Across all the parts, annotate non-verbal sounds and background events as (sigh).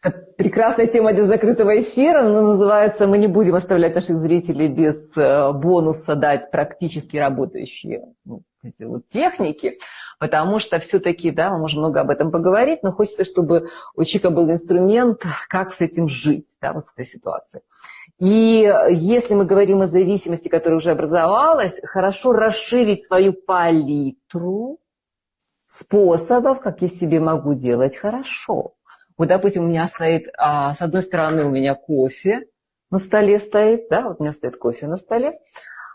Это прекрасная тема для закрытого эфира, но называется «Мы не будем оставлять наших зрителей без э, бонуса дать практически работающие ну, техники», потому что все-таки, да, мы можем много об этом поговорить, но хочется, чтобы у человека был инструмент, как с этим жить, да, вот с этой ситуацией. И если мы говорим о зависимости, которая уже образовалась, хорошо расширить свою палитру способов, как я себе могу делать хорошо. Вот, допустим, у меня стоит, а, с одной стороны у меня кофе на столе стоит, да, вот у меня стоит кофе на столе,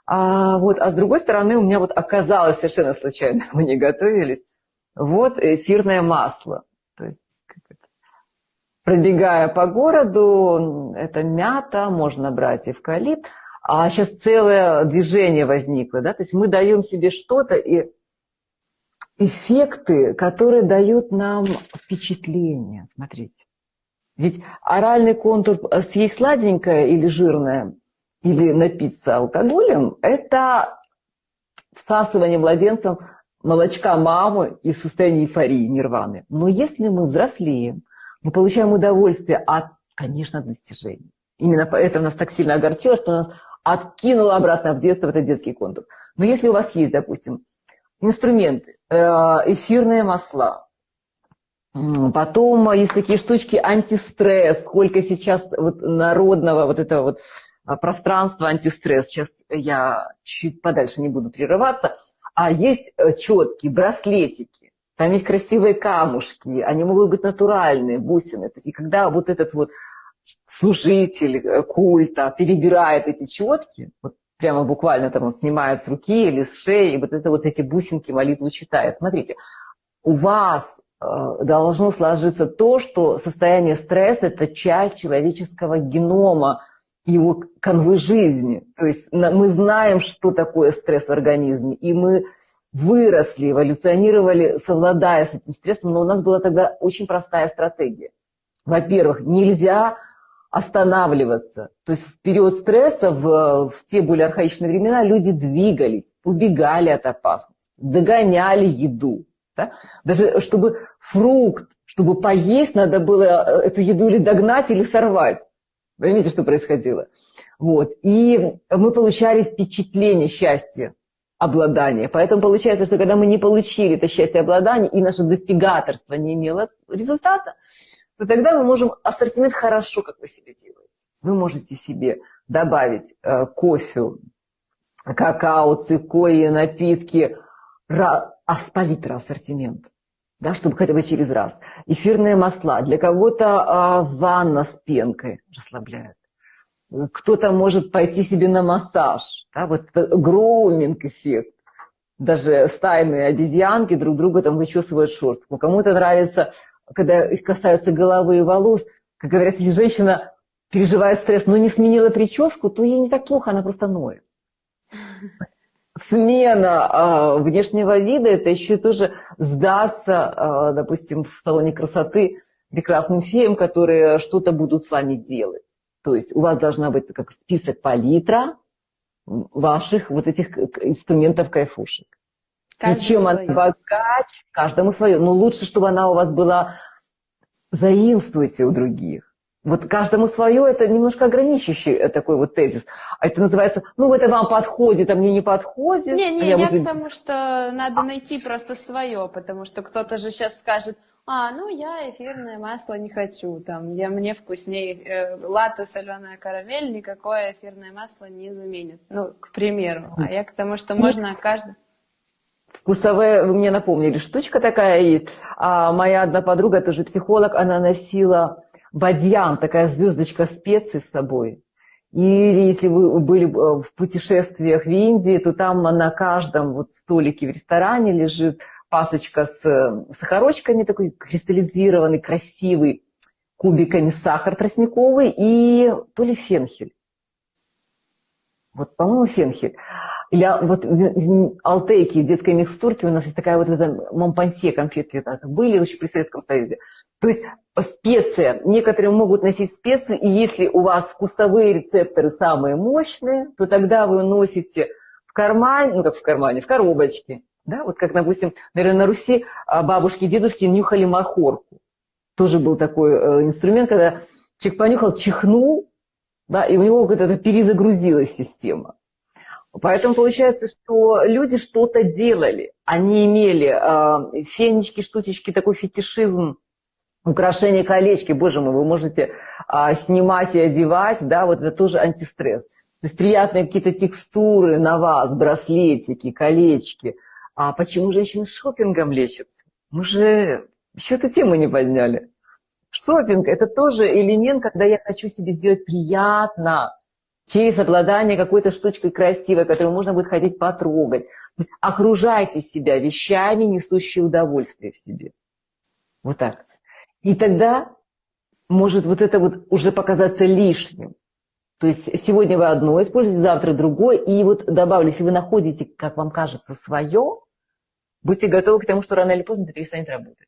а, вот, а с другой стороны у меня вот оказалось совершенно случайно, (laughs) мы не готовились, вот эфирное масло. То есть, пробегая по городу, это мята, можно брать эвкалипт, а сейчас целое движение возникло, да, то есть мы даем себе что-то, и эффекты, которые дают нам впечатление. Смотрите. Ведь оральный контур э, съесть сладенькое или жирное, или напиться алкоголем, это всасывание младенцем молочка мамы и состояние эйфории, нирваны. Но если мы взрослеем, мы получаем удовольствие от, конечно, достижений. Именно поэтому нас так сильно огорчило, что нас откинуло обратно в детство в этот детский контур. Но если у вас есть, допустим, инструменты, э, эфирные масла. Потом есть такие штучки антистресс, сколько сейчас вот народного вот этого вот а, пространства антистресс. Сейчас я чуть подальше не буду прерываться. А есть э, четкие браслетики, там есть красивые камушки, они могут быть натуральные, бусины. То есть, и когда вот этот вот служитель э, культа перебирает эти четки, вот прямо буквально там он снимает с руки или с шеи, и вот это вот эти бусинки молитву читает. Смотрите, у вас э, должно сложиться то, что состояние стресса – это часть человеческого генома, его канвы жизни. То есть мы знаем, что такое стресс в организме, и мы выросли, эволюционировали, совладая с этим стрессом, но у нас была тогда очень простая стратегия. Во-первых, нельзя останавливаться. То есть в период стресса, в, в те более архаичные времена, люди двигались, убегали от опасности, догоняли еду. Да? Даже чтобы фрукт, чтобы поесть, надо было э, эту еду или догнать, или сорвать. Видите, что происходило? Вот. И мы получали впечатление счастья, обладания. Поэтому получается, что когда мы не получили это счастье обладания, и наше достигаторство не имело результата, то тогда мы можем ассортимент хорошо, как вы себе делаете. Вы можете себе добавить э, кофе, какао, цикории, напитки, ра, а с палитра ассортимент, да, чтобы хотя бы через раз. Эфирные масла. Для кого-то э, ванна с пенкой расслабляет. Кто-то может пойти себе на массаж. Да, вот гроуминг эффект. Даже стайные обезьянки друг друга там вычесывают шерстку. Кому-то нравится когда их касаются головы и волос, как говорят, если женщина переживает стресс, но не сменила прическу, то ей не так плохо, она просто ноет. Смена э, внешнего вида – это еще тоже сдаться, э, допустим, в салоне красоты прекрасным феям, которые что-то будут с вами делать. То есть у вас должна быть как список палитра ваших вот этих инструментов кайфушек. Каждому и чем свое. она богач, каждому свое. Но лучше, чтобы она у вас была заимствуйте у других. Вот каждому свое, это немножко ограничивающий э, такой вот тезис. А это называется, ну, это вам подходит, а мне не подходит. Не, не, а я, я к тому, что надо найти просто свое, потому что кто-то же сейчас скажет, а, ну, я эфирное масло не хочу, там, я, мне вкуснее э, латте соленая карамель, никакое эфирное масло не заменит. Ну, к примеру. А я к тому, что можно каждый... Вкусовые, вы мне напомнили, штучка такая есть. А моя одна подруга, тоже психолог, она носила бадьян, такая звездочка специй с собой. И если вы были э, в путешествиях в Индии, то там на каждом вот столике в ресторане лежит пасочка с э, сахарочками, такой кристаллизированный, красивый, кубиками сахар тростниковый и то ли фенхель. Вот, по-моему, фенхель. Или вот в Алтейке, детской микстурке, у нас есть такая вот эта Монпансье конфетки так, были еще при Советском Союзе. То есть специя, некоторые могут носить специю, и если у вас вкусовые рецепторы самые мощные, то тогда вы носите в кармане, ну как в кармане, в коробочке. Да? Вот как, допустим, наверное, на Руси а, бабушки и дедушки нюхали махорку. Тоже был такой э, инструмент, когда человек понюхал, чихнул, да, и у него как-то перезагрузилась система. Поэтому получается, что люди что-то делали. Они имели э, фенечки, штучечки, такой фетишизм, украшения, колечки. Боже мой, вы можете э, снимать и одевать, да, вот это тоже антистресс. То есть приятные какие-то текстуры на вас, браслетики, колечки. А почему женщины шопингом лечатся? Мы же еще эту тему не подняли. Шопинг – это тоже элемент, когда я хочу себе сделать приятно, через обладание какой-то штучкой красивой, которую можно будет хотеть потрогать. То есть окружайте себя вещами, несущие удовольствие в себе. Вот так. И тогда может вот это вот уже показаться лишним. То есть сегодня вы одно используете, завтра другое. И вот добавлю, если вы находите, как вам кажется, свое, будьте готовы к тому, что рано или поздно это перестанет работать.